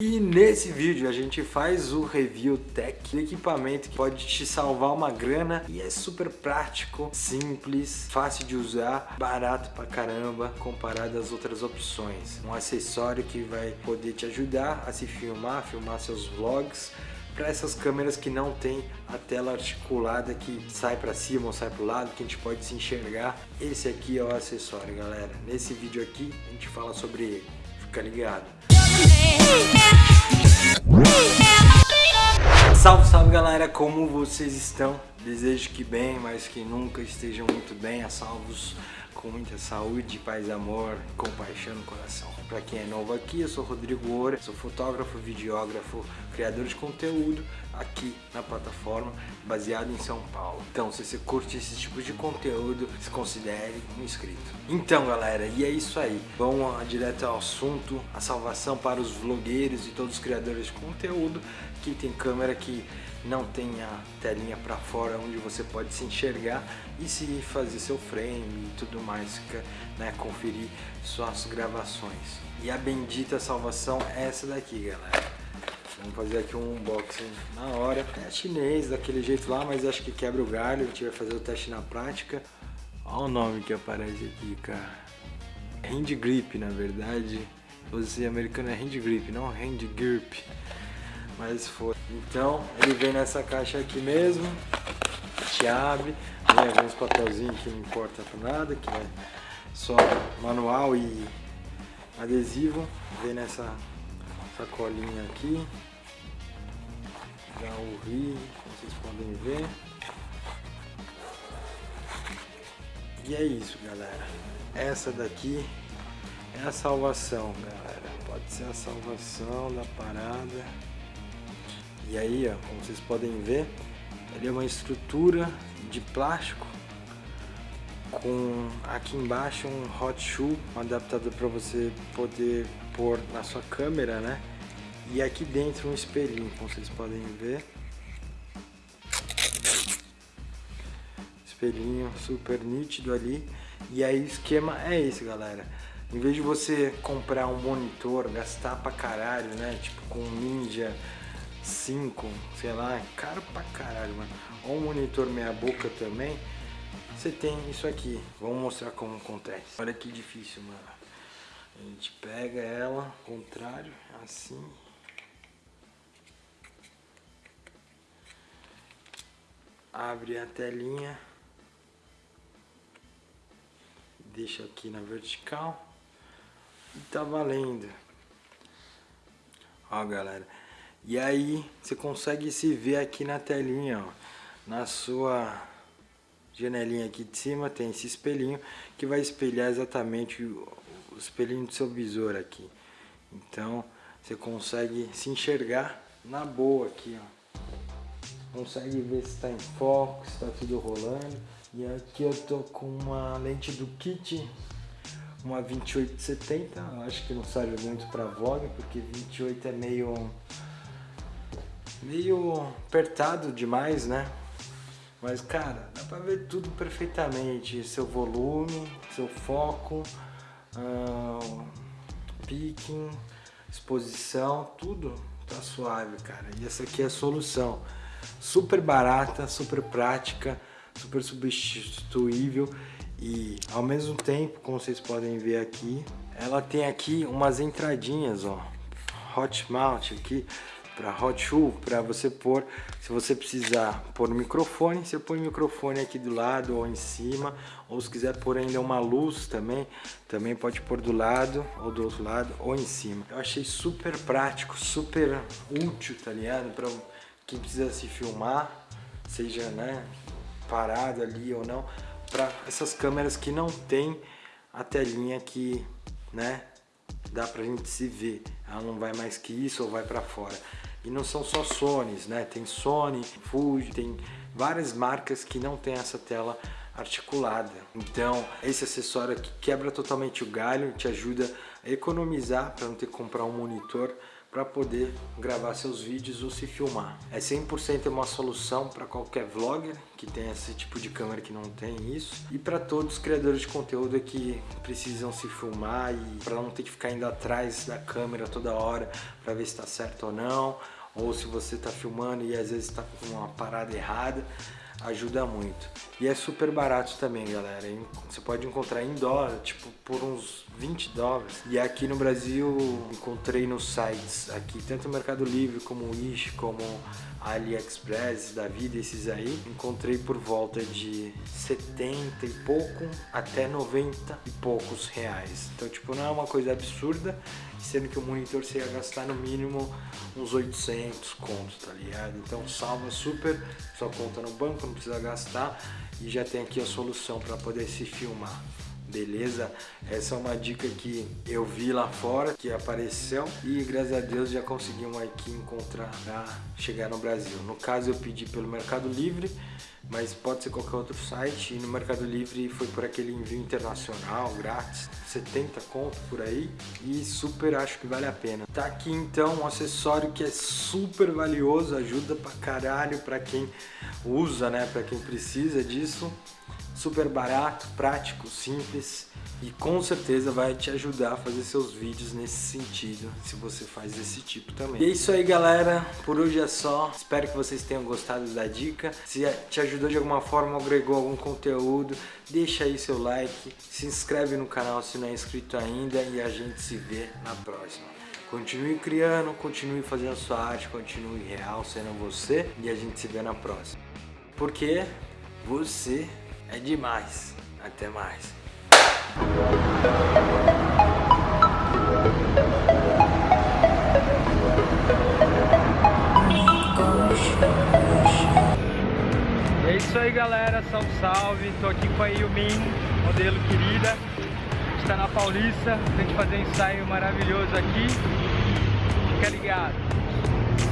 E nesse vídeo a gente faz o review tech do equipamento que pode te salvar uma grana e é super prático, simples, fácil de usar, barato pra caramba comparado às outras opções. Um acessório que vai poder te ajudar a se filmar, filmar seus vlogs para essas câmeras que não tem a tela articulada que sai para cima ou sai para o lado, que a gente pode se enxergar. Esse aqui é o acessório, galera. Nesse vídeo aqui a gente fala sobre ele. Fica ligado. Salve, salve galera, como vocês estão? Desejo que bem, mas que nunca estejam muito bem, a salvos com muita saúde, paz, amor, compaixão no coração. Para quem é novo aqui, eu sou Rodrigo Oura, sou fotógrafo, videógrafo, criador de conteúdo aqui na plataforma, baseado em São Paulo. Então, se você curte esse tipo de conteúdo, se considere um inscrito. Então, galera, e é isso aí. Vamos direto ao assunto, a salvação para os vlogueiros e todos os criadores de conteúdo que tem câmera que não tem a telinha para fora onde você pode se enxergar e se fazer seu frame e tudo mais, né, conferir suas gravações. E a bendita salvação é essa daqui, galera. Vamos fazer aqui um unboxing na hora. É chinês, daquele jeito lá, mas acho que quebra o galho. A gente vai fazer o teste na prática. Olha o nome que aparece aqui, cara. Hand Grip, na verdade. Você americano é Hand Grip, não Hand Grip. Mas foi. Então, ele vem nessa caixa aqui mesmo. Gente abre. Vem alguns papelzinhos que não importa pra nada, que é só manual e adesivo. Vem nessa sacolinha aqui da Uri, como vocês podem ver. E é isso, galera. Essa daqui é a salvação, galera. Pode ser a salvação da parada. E aí, ó, como vocês podem ver, ele é uma estrutura de plástico com aqui embaixo um hot shoe, um adaptador para você poder pôr na sua câmera, né? E aqui dentro um espelhinho, como vocês podem ver. Espelhinho super nítido ali. E aí o esquema é esse, galera. Em vez de você comprar um monitor, gastar pra caralho, né? Tipo com Ninja 5, sei lá, é caro pra caralho, mano. Ou um monitor meia boca também. Você tem isso aqui. Vamos mostrar como acontece. Olha que difícil, mano. A gente pega ela, contrário, assim. Abre a telinha. Deixa aqui na vertical. E tá valendo. Ó, galera. E aí, você consegue se ver aqui na telinha, ó. Na sua janelinha aqui de cima tem esse espelhinho que vai espelhar exatamente o, espelhinho do seu visor aqui. Então, você consegue se enxergar na boa aqui, ó consegue ver se está em foco, se está tudo rolando. E aqui eu tô com uma lente do kit, uma 2870, acho que não serve muito para vlog, porque 28 é meio meio apertado demais, né? Mas cara, dá para ver tudo perfeitamente, seu volume, seu foco, uh, picking, exposição, tudo tá suave, cara. E essa aqui é a solução. Super barata, super prática, super substituível. E ao mesmo tempo, como vocês podem ver aqui, ela tem aqui umas entradinhas, ó, hot mount aqui para hot shoe, para você pôr, se você precisar pôr o microfone, você põe o microfone aqui do lado ou em cima, ou se quiser pôr ainda uma luz também, também pode pôr do lado ou do outro lado ou em cima. Eu achei super prático, super útil, tá ligado? Pra quem precisa se filmar, seja né, parado ali ou não, para essas câmeras que não tem a telinha que né, dá pra gente se ver. Ela não vai mais que isso ou vai para fora. E não são só Sony, né? Tem Sony, Fuji, tem várias marcas que não tem essa tela articulada. Então, esse acessório aqui quebra totalmente o galho, te ajuda a economizar para não ter que comprar um monitor para poder gravar seus vídeos ou se filmar. É 100% uma solução para qualquer vlogger que tem esse tipo de câmera que não tem isso e para todos os criadores de conteúdo que precisam se filmar e para não ter que ficar indo atrás da câmera toda hora para ver se está certo ou não ou se você está filmando e às vezes está com uma parada errada ajuda muito. E é super barato também, galera. Você pode encontrar em dólar, tipo, por uns 20 dólares. E aqui no Brasil, encontrei nos sites aqui, tanto o Mercado Livre como o Wish, como AliExpress da vida, esses aí, encontrei por volta de 70 e pouco até 90 e poucos reais. Então, tipo, não é uma coisa absurda, sendo que o monitor você ia gastar no mínimo uns 800 contos, tá ligado? Então salva super sua conta no banco, não precisa gastar e já tem aqui a solução para poder se filmar beleza? Essa é uma dica que eu vi lá fora, que apareceu e graças a Deus já conseguimos aqui encontrar para chegar no Brasil. No caso eu pedi pelo Mercado Livre, mas pode ser qualquer outro site e no Mercado Livre foi por aquele envio internacional, grátis, 70 conto por aí e super acho que vale a pena. Tá aqui então um acessório que é super valioso, ajuda pra caralho pra quem usa, né, pra quem precisa disso super barato, prático, simples e com certeza vai te ajudar a fazer seus vídeos nesse sentido, se você faz esse tipo também. E é isso aí galera, por hoje é só, espero que vocês tenham gostado da dica, se te ajudou de alguma forma, agregou algum conteúdo, deixa aí seu like, se inscreve no canal se não é inscrito ainda e a gente se vê na próxima. Continue criando, continue fazendo sua arte, continue real sendo você e a gente se vê na próxima. Porque você é demais. Até mais. É isso aí galera, salve salve, tô aqui com a Yumin, modelo querida. Está na Paulista, a gente fazer um ensaio maravilhoso aqui. Fica ligado